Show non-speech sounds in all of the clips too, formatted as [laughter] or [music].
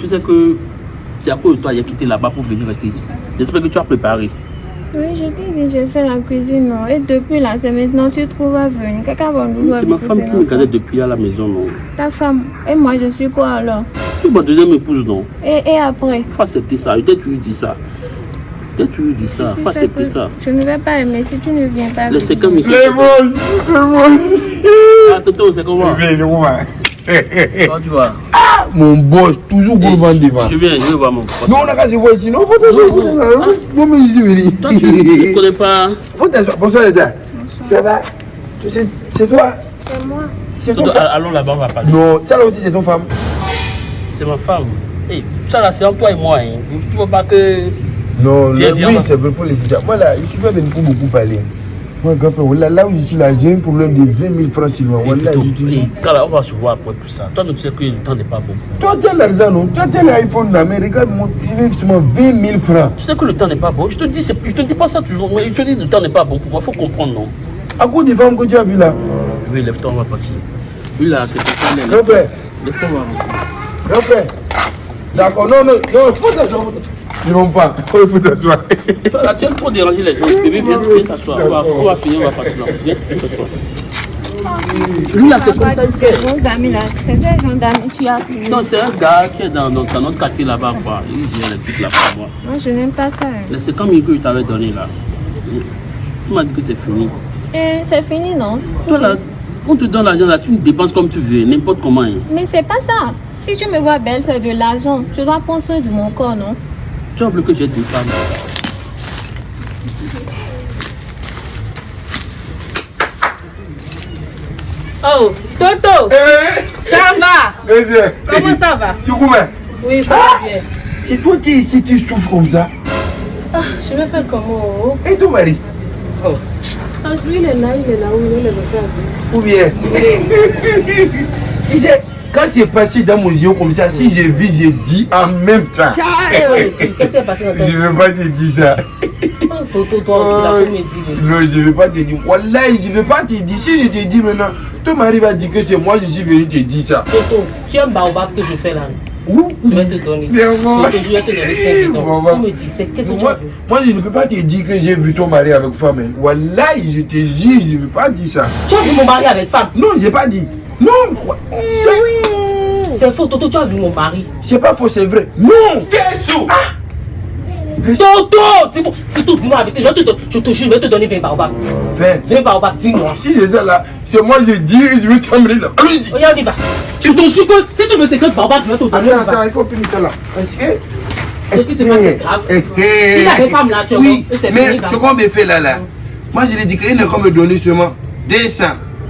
Tu sais que c'est à cause de toi qu'il a quitté là-bas pour venir rester ici. J'espère que tu as préparé. Oui, je t'ai dit, j'ai fait la cuisine, non. Et depuis là, c'est maintenant, tu trouves à venir. Quelqu'un va nous C'est ma femme qui me gardait depuis à la maison, non Ta femme. Et moi, je suis quoi alors? Tu es ma deuxième épouse, non Et, et après? Faut accepter ça. Peut-être tu lui dis ça. Peut-être tu lui dis ça. Faut accepter ça. Je ne vais pas aimer si tu ne viens pas. Le c'est avec comme moi. ici. Les boss, les boss. Ah, Toto, c'est comment c'est comment Vas Mon boss, toujours gourmand devant. Je viens, je vais voir mon pote. Non, on a qu'à se voir ici. Non, faut t'asseoir, faut t'asseoir. Non, mais ici. Toi, tu ne connais pas. Faut t'asseoir. Bonsoir, Eda. Ça va? C'est toi? C'est moi. C'est femme allons là-bas, on va parler. Non, ça là aussi, c'est ton femme. C'est ma femme. Eh, ça là, c'est entre toi et moi. Hein. Tu vois pas que. Non, oui, c'est vrai, il faut laisser ça. Moi, là, je suis pas venu pour beaucoup parler. Moi, grand frère, là, là où je suis là, j'ai un problème de 20 000 francs sur moi. Eh, Voilà, on va se voir après tout ça. Toi, tu sais que le temps n'est pas bon. Toi, tu as l'argent, non? Toi, tu as l'iPhone là, mais regarde, mon, il seulement 20 000 francs. Tu sais que le temps n'est pas bon. Je te dis, c'est- je te dis pas ça toujours. mais Je te dis, le temps n'est pas bon pour moi. Faut comprendre, non? À cause des femmes que tu as vues là. Oui, lève-toi, on va partir. Lui là, c'est Grand frère, Lève-toi, on va rentrer. grand frère. D'accord, non, non, non, faut t'asseoir. T'asseoir. Je ne pas. Il faut t'asseoir. Toi, Là, tu es trop déranger les gens. Bébé, viens, viens t'asseoir. On va, on va finir, on va partir là. Viens, t'asseoir. Lui là, c'est comme ça il fait. Nos amis là, c'est ces gens d'amis tu as pris. Non, c'est un gars qui est dans, dans, dans notre quartier là-bas, quoi. Il gère les trucs là pour moi. Moi, je n'aime pas ça. hein. Mais c'est comme il que je t'avais donné là. Tu m'as dit que c'est fini. Et c'est fini, non? Toi là, on te donne l'argent là, tu me dépenses comme tu veux, n'importe comment. hein. Mais c'est pas ça. Si tu me vois belle, c'est de l'argent. Je dois prendre soin de mon corps, non? Tu as que j'ai deux femmes. Oh, Toto, Eh, ça va? Eh, c'est- Comment ça va? C'est comment Oui, ça va bien. C'est toi qui es ici, tu souffres comme ça. Ah, je vais faire comment Et ton mari ah, Lui, il est là, il est là où il est resté à vie. Ou bien? [laughs] Tu sais, quand c'est passé dans mon yeux comme ça, si j'ai vu, j'ai dit en même temps. Qu'est-ce qui s'est passé dans Je ne veux pas te dire ça. Oh, Toto, toi aussi. Non, je ne veux pas te dire. Wallah, je ne veux pas te dire. Si je te dis maintenant, ton mari va dire que c'est moi, je suis venu te dire ça. Toto, tu as un baobab que je fais là. Ouh. Je vais te donner. Moi- Je te jure, je vais te donner 5 Bon, bidons. Tu me dis, c'est qu'est-ce que tu Moi, je ne peux pas te dire que j'ai vu ton mari avec femme. hein. Wallah, je te jure, je ne veux pas dire ça. Tu as vu mon mari avec femme? Non, je n'ai pas dit. Non, c'est- C'est faux, Toto, tu as vu mon mari. c'est pas faux, c'est vrai. Non, Jésus. Toto, dis-moi, Toto, dis-moi la vérité. Je te, don- je te jure, je vais te donner 20 baobab. Fais. 20 baobab, dis-moi. Si c'est ça là, c'est moi, je dis, je vais t'emmener là. Allez-y. Regarde, il va. Je te jure que si tu me sais que baobab, je vais te donner. Attends, attends, il faut finir ça là. Parce que? Ce qui se passe, c'est grave. Eh, eh, Il a des femmes là, tu vois, Oui, mais ce qu'on me fait là, là, moi je lui ai dit qu'il ne peut me donner seulement 200.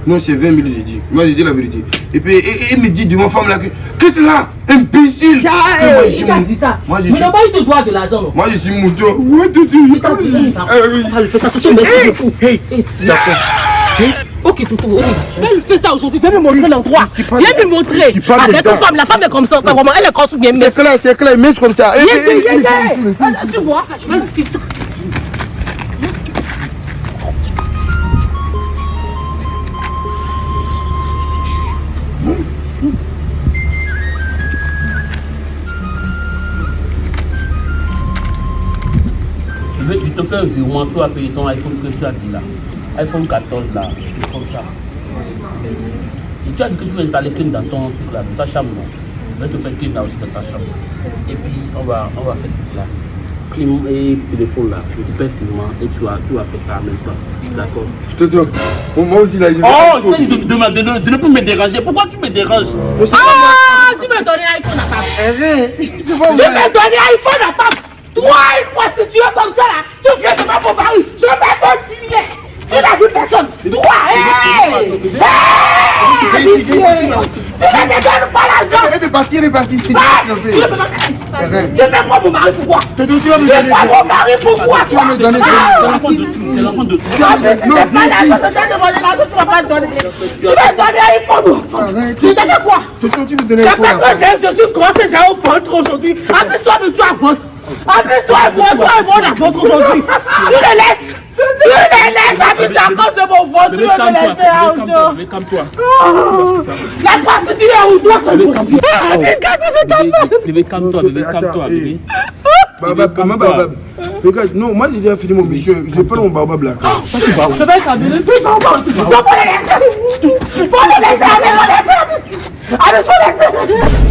Non, c'est 20 000, j'ai dit. Moi, j'ai dit la vérité. Et puis, il me dit devant femme là que. Que tu là, imbécile. Et moi, je suis mou- dit ça? Moi, je Mais suis. là-bas, il te doit de l'argent. non? Moi, je suis mouton. Ouais, tu dis. T'a dit ça. oui. On va lui faire ça tout de suite, merci beaucoup. Hey, Eh, D'accord. Ok, Toto, ok. Je vais lui faire ça aujourd'hui. Viens me montrer l'endroit. Viens me montrer. Avec une femme, la femme est comme ça. Vraiment, elle est comme ça. Mais. C'est clair, c'est clair, mais comme ça. Eh, Viens, eh, viens, eh, viens, eh, Tu vois, je vais lui faire ça. Je, te fais un virement, tu vas payer ton iPhone que tu as dit là. iPhone 14 là, comme ça. Et tu as dit que tu veux installer clim dans ton truc là, dans ta chambre. non? Je vais te faire clim là aussi dans ta chambre. Et puis on va, on va faire là. Clim et téléphone là, je te fais virement et tu vas, tu vas faire ça en même temps. D'accord Toto, moi aussi là, je vais. Oh, tu sais, de, de, de, de, de ne plus me déranger. Pourquoi tu me déranges? Ah, tu m'as donné l'iPhone à femme. Arrête, c'est pas Tu m'as donné l'iPhone à femme. Toi, une prostituée comme ça là, tu viens de ma mari. Je vais continuer. Tu n'as vu personne. Toi, hey! Hey! Tu donnes pas l'argent. Elle est partie, elle est partie. Ah, Tu Arrête. me mets moi mon mari pourquoi Toto, tu vas me Tu donner. mets mon mari pourquoi Tu vas me donner. C'est l'enfant de tout. Ah, Non, pas mais si. je tu vas pas me donner. Tu vas me donner l'iPhone. Arrête. Tu fait quoi tu me donnes un parce que je suis grosse et j'ai un ventre aujourd'hui. Appuie-toi, mais tu as ventre. Moi, toi et moi, on a ventre aujourd'hui. Tu le laisses. Tu me laisses c'est à cause de mon vote. Tu Bébé, veux me laisser à calme-toi. La prostituée est où toi, tu Bébé, es calme-toi. Qu'est-ce que ça fait ta Bébé, calme-toi. Non, Bébé, calme-toi. eh. Bébé. Comment Regarde, non, moi j'ai déjà fini mon mission. Je prends mon Baobab là. Je vais. Tu vas pas. Tu vas pas les laisser. Faut les laisser, faut les. Abby, faut les laisser.